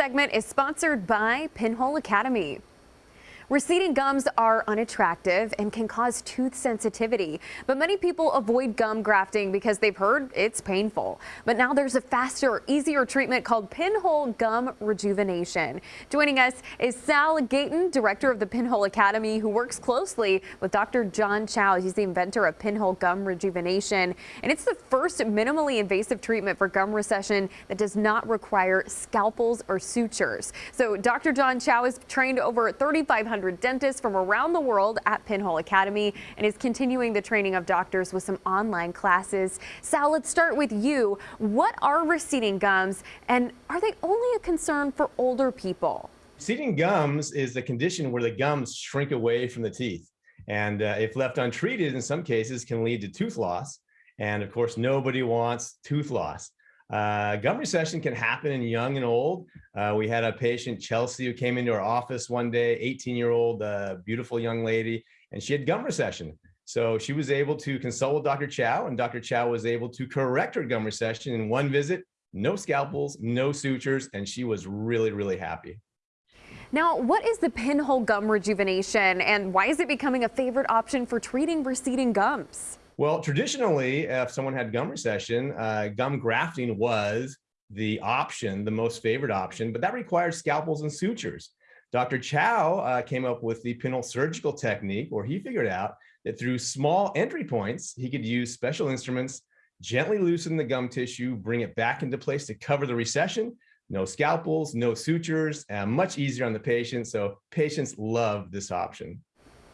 segment is sponsored by Pinhole Academy. Receding gums are unattractive and can cause tooth sensitivity, but many people avoid gum grafting because they've heard it's painful. But now there's a faster, easier treatment called pinhole gum rejuvenation. Joining us is Sal Gayton, director of the Pinhole Academy, who works closely with Dr. John Chao. He's the inventor of pinhole gum rejuvenation, and it's the first minimally invasive treatment for gum recession that does not require scalpels or sutures. So Dr. John Chao has trained over 3,500 dentists from around the world at Pinhole Academy and is continuing the training of doctors with some online classes. Sal, let's start with you. What are receding gums and are they only a concern for older people? Receding gums is a condition where the gums shrink away from the teeth. And uh, if left untreated, in some cases can lead to tooth loss. And of course, nobody wants tooth loss. Uh, gum recession can happen in young and old. Uh, we had a patient, Chelsea, who came into our office one day, 18 year old, uh, beautiful young lady, and she had gum recession. So she was able to consult with Dr. Chao and Dr. Chao was able to correct her gum recession in one visit, no scalpels, no sutures, and she was really, really happy. Now, what is the pinhole gum rejuvenation and why is it becoming a favorite option for treating receding gums? Well, traditionally, if someone had gum recession, uh, gum grafting was the option, the most favored option, but that required scalpels and sutures. Dr. Chao uh, came up with the pinhole surgical technique where he figured out that through small entry points, he could use special instruments, gently loosen the gum tissue, bring it back into place to cover the recession, no scalpels, no sutures, and much easier on the patient. So patients love this option.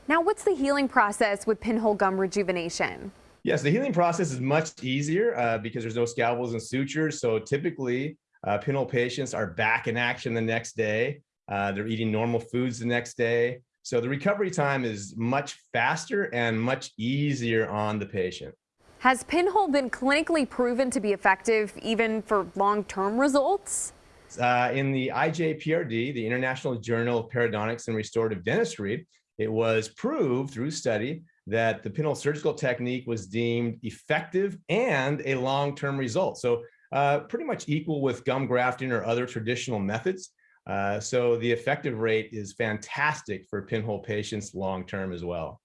Now, what's the healing process with pinhole gum rejuvenation? Yes, the healing process is much easier uh, because there's no scalpels and sutures. So typically, uh, pinhole patients are back in action the next day. Uh, they're eating normal foods the next day. So the recovery time is much faster and much easier on the patient. Has pinhole been clinically proven to be effective even for long-term results? Uh, in the IJPRD, the International Journal of Periodontics and Restorative Dentistry, it was proved through study that the pinhole surgical technique was deemed effective and a long-term result. So uh, pretty much equal with gum grafting or other traditional methods. Uh, so the effective rate is fantastic for pinhole patients long-term as well.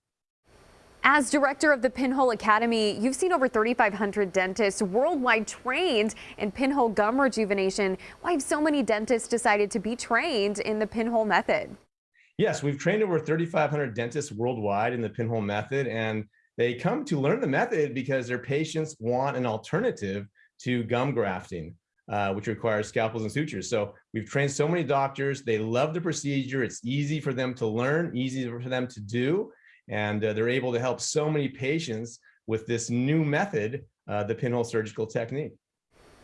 As director of the Pinhole Academy, you've seen over 3,500 dentists worldwide trained in pinhole gum rejuvenation. Why have so many dentists decided to be trained in the pinhole method? Yes, we've trained over 3,500 dentists worldwide in the pinhole method, and they come to learn the method because their patients want an alternative to gum grafting, uh, which requires scalpels and sutures. So we've trained so many doctors. They love the procedure. It's easy for them to learn, easy for them to do, and uh, they're able to help so many patients with this new method, uh, the pinhole surgical technique.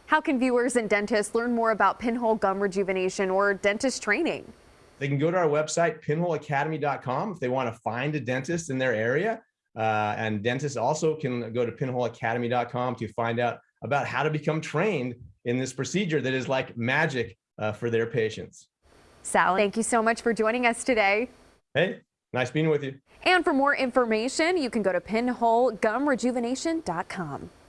How can viewers and dentists learn more about pinhole gum rejuvenation or dentist training? They can go to our website, pinholeacademy.com, if they want to find a dentist in their area. Uh, and dentists also can go to pinholeacademy.com to find out about how to become trained in this procedure that is like magic uh, for their patients. Sal, thank you so much for joining us today. Hey, nice being with you. And for more information, you can go to pinholegumrejuvenation.com.